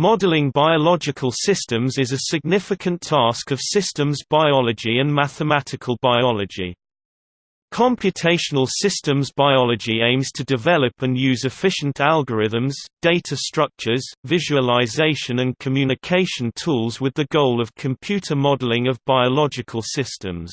Modeling biological systems is a significant task of systems biology and mathematical biology. Computational systems biology aims to develop and use efficient algorithms, data structures, visualization and communication tools with the goal of computer modeling of biological systems.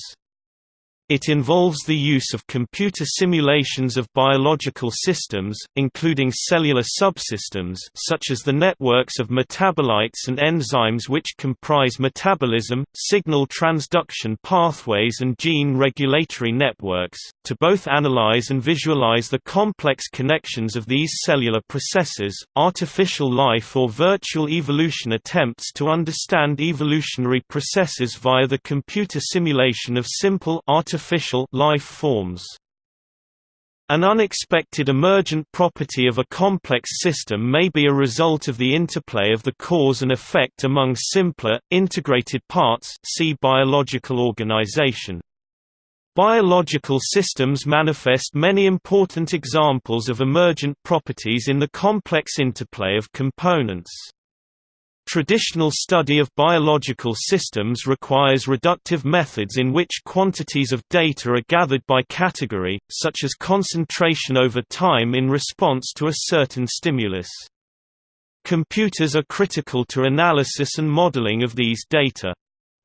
It involves the use of computer simulations of biological systems, including cellular subsystems such as the networks of metabolites and enzymes which comprise metabolism, signal transduction pathways and gene regulatory networks, to both analyze and visualize the complex connections of these cellular processes. Artificial life or virtual evolution attempts to understand evolutionary processes via the computer simulation of simple artificial artificial life forms. An unexpected emergent property of a complex system may be a result of the interplay of the cause and effect among simpler, integrated parts see biological organization. Biological systems manifest many important examples of emergent properties in the complex interplay of components. Traditional study of biological systems requires reductive methods in which quantities of data are gathered by category, such as concentration over time in response to a certain stimulus. Computers are critical to analysis and modeling of these data.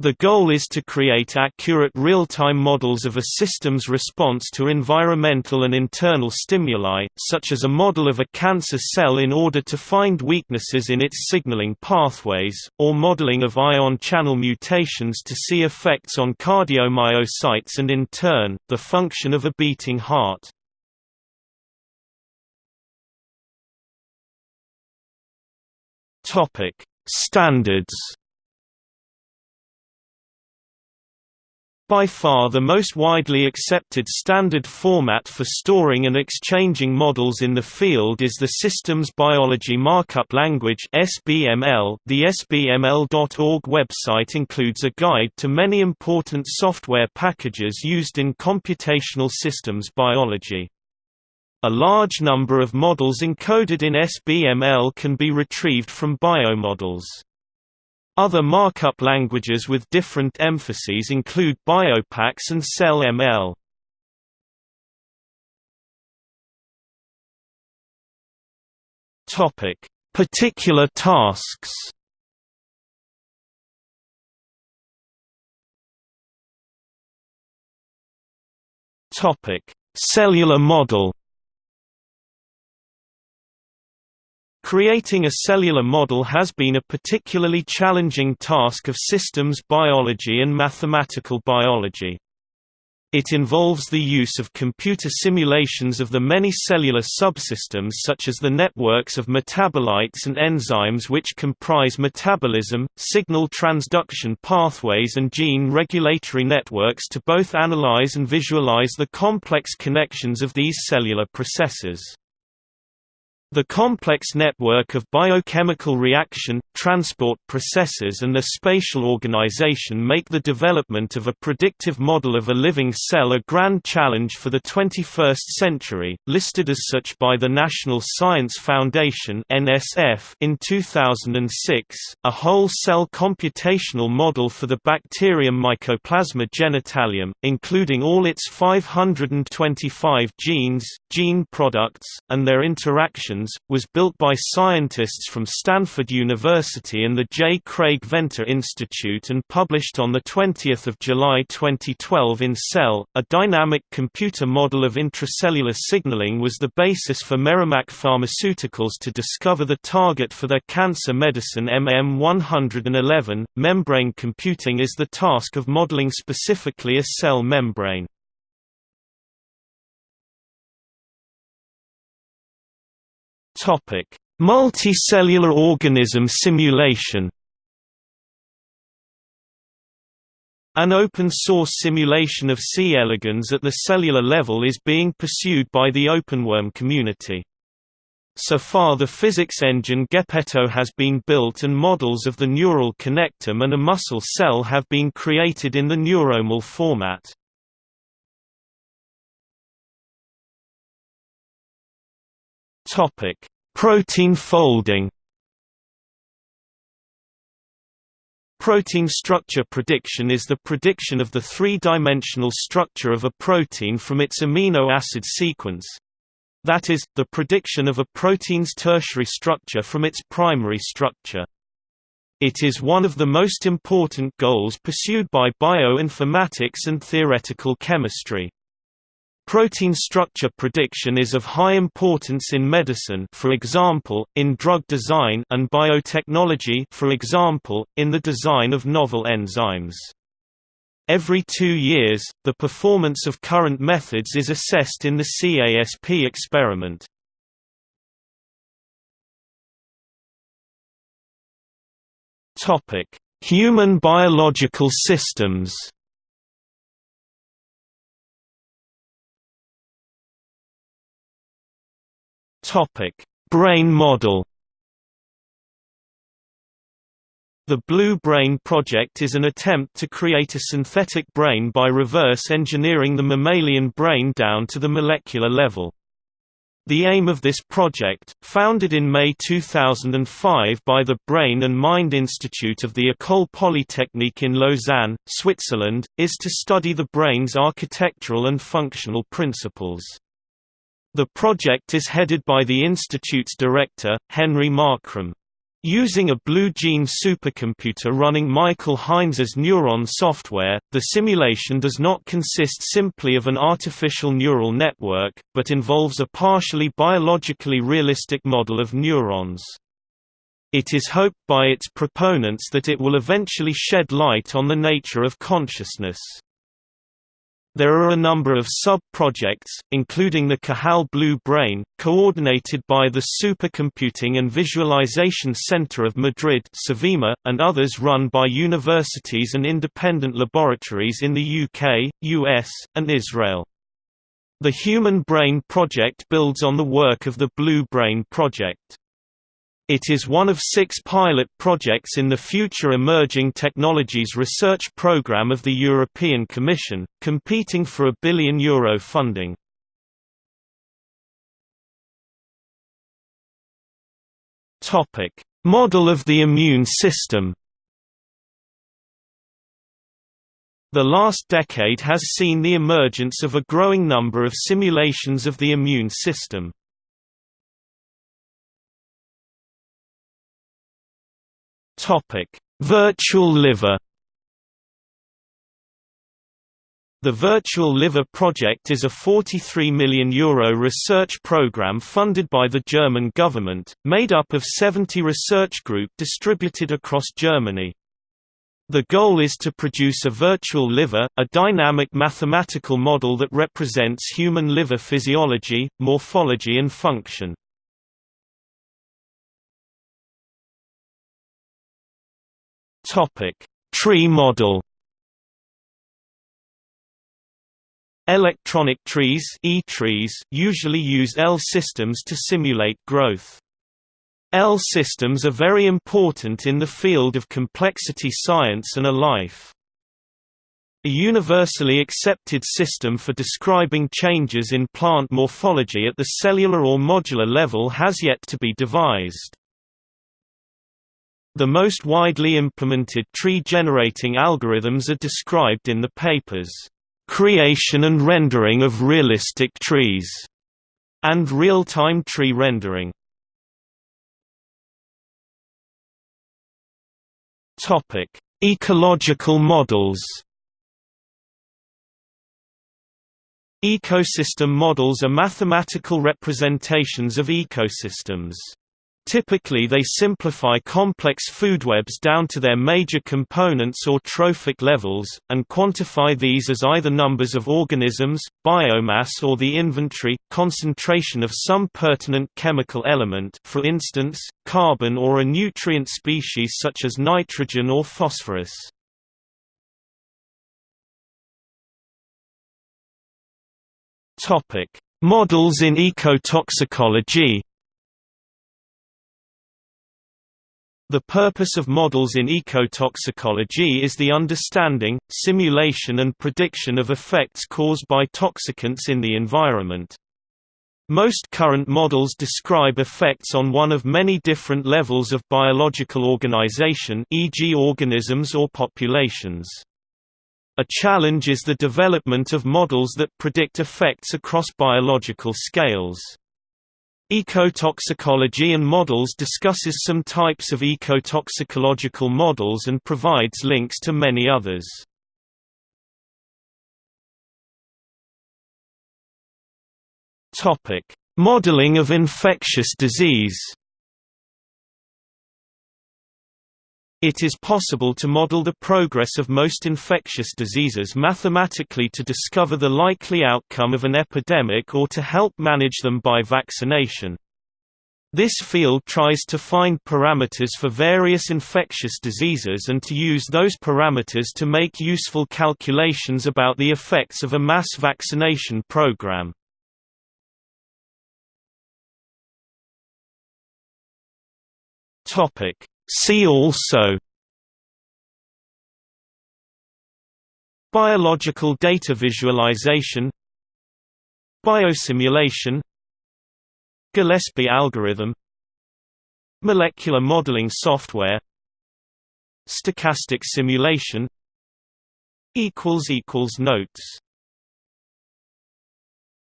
The goal is to create accurate real-time models of a system's response to environmental and internal stimuli, such as a model of a cancer cell in order to find weaknesses in its signaling pathways, or modeling of ion channel mutations to see effects on cardiomyocytes and in turn, the function of a beating heart. Standards By far the most widely accepted standard format for storing and exchanging models in the field is the Systems Biology Markup Language (SBML). The sbml.org website includes a guide to many important software packages used in computational systems biology. A large number of models encoded in SBML can be retrieved from biomodels. Other markup languages with different emphases include BioPax and CellML. Topic: Particular tasks. Topic: Cellular model. Creating a cellular model has been a particularly challenging task of systems biology and mathematical biology. It involves the use of computer simulations of the many cellular subsystems such as the networks of metabolites and enzymes which comprise metabolism, signal transduction pathways and gene regulatory networks to both analyze and visualize the complex connections of these cellular processes. The complex network of biochemical reaction, transport processes and their spatial organization make the development of a predictive model of a living cell a grand challenge for the 21st century, listed as such by the National Science Foundation (NSF) in 2006. A whole cell computational model for the bacterium Mycoplasma genitalium, including all its 525 genes, gene products, and their interactions was built by scientists from Stanford University and the J. Craig Venter Institute and published on 20 July 2012 in Cell. A dynamic computer model of intracellular signaling was the basis for Merrimack Pharmaceuticals to discover the target for their cancer medicine MM111. Membrane computing is the task of modeling specifically a cell membrane. Topic: Multicellular organism simulation. An open-source simulation of C. elegans at the cellular level is being pursued by the OpenWorm community. So far the physics engine Geppetto has been built and models of the neural connectome and a muscle cell have been created in the NeuroML format. Topic: Protein folding Protein structure prediction is the prediction of the three-dimensional structure of a protein from its amino acid sequence. That is, the prediction of a protein's tertiary structure from its primary structure. It is one of the most important goals pursued by bioinformatics and theoretical chemistry. Protein structure prediction is of high importance in medicine for example, in drug design and biotechnology for example, in the design of novel enzymes. Every two years, the performance of current methods is assessed in the CASP experiment. Human biological systems Topic: Brain model. The Blue Brain project is an attempt to create a synthetic brain by reverse engineering the mammalian brain down to the molecular level. The aim of this project, founded in May 2005 by the Brain and Mind Institute of the École Polytechnique in Lausanne, Switzerland, is to study the brain's architectural and functional principles. The project is headed by the Institute's director, Henry Markram. Using a Blue Gene supercomputer running Michael Hines's neuron software, the simulation does not consist simply of an artificial neural network, but involves a partially biologically realistic model of neurons. It is hoped by its proponents that it will eventually shed light on the nature of consciousness. There are a number of sub-projects, including the Cajal Blue Brain, coordinated by the Supercomputing and Visualization Center of Madrid and others run by universities and independent laboratories in the UK, US, and Israel. The Human Brain Project builds on the work of the Blue Brain Project. It is one of six pilot projects in the Future Emerging Technologies Research Programme of the European Commission, competing for a billion euro funding. Model of the immune system The last decade has seen the emergence of a growing number of simulations of the immune system. Topic: Virtual liver. The Virtual Liver Project is a €43 million Euro research program funded by the German government, made up of 70 research groups distributed across Germany. The goal is to produce a virtual liver, a dynamic mathematical model that represents human liver physiology, morphology and function. Topic: Tree model. Electronic trees e-trees usually use L systems to simulate growth. L systems are very important in the field of complexity science and a life. A universally accepted system for describing changes in plant morphology at the cellular or modular level has yet to be devised. The most widely implemented tree-generating algorithms are described in the papers, "...creation and rendering of realistic trees", and real-time tree rendering. Ecological models Ecosystem models are mathematical representations of ecosystems. Typically they simplify complex foodwebs down to their major components or trophic levels, and quantify these as either numbers of organisms, biomass or the inventory, concentration of some pertinent chemical element for instance, carbon or a nutrient species such as nitrogen or phosphorus. Models in ecotoxicology The purpose of models in ecotoxicology is the understanding, simulation and prediction of effects caused by toxicants in the environment. Most current models describe effects on one of many different levels of biological organization e.g. organisms or populations. A challenge is the development of models that predict effects across biological scales. Ecotoxicology and Models discusses some types of ecotoxicological models and provides links to many others. Modeling of infectious disease. It is possible to model the progress of most infectious diseases mathematically to discover the likely outcome of an epidemic or to help manage them by vaccination. This field tries to find parameters for various infectious diseases and to use those parameters to make useful calculations about the effects of a mass vaccination program. Topic See also Biological data visualization Biosimulation Gillespie algorithm Molecular modeling software Stochastic simulation Notes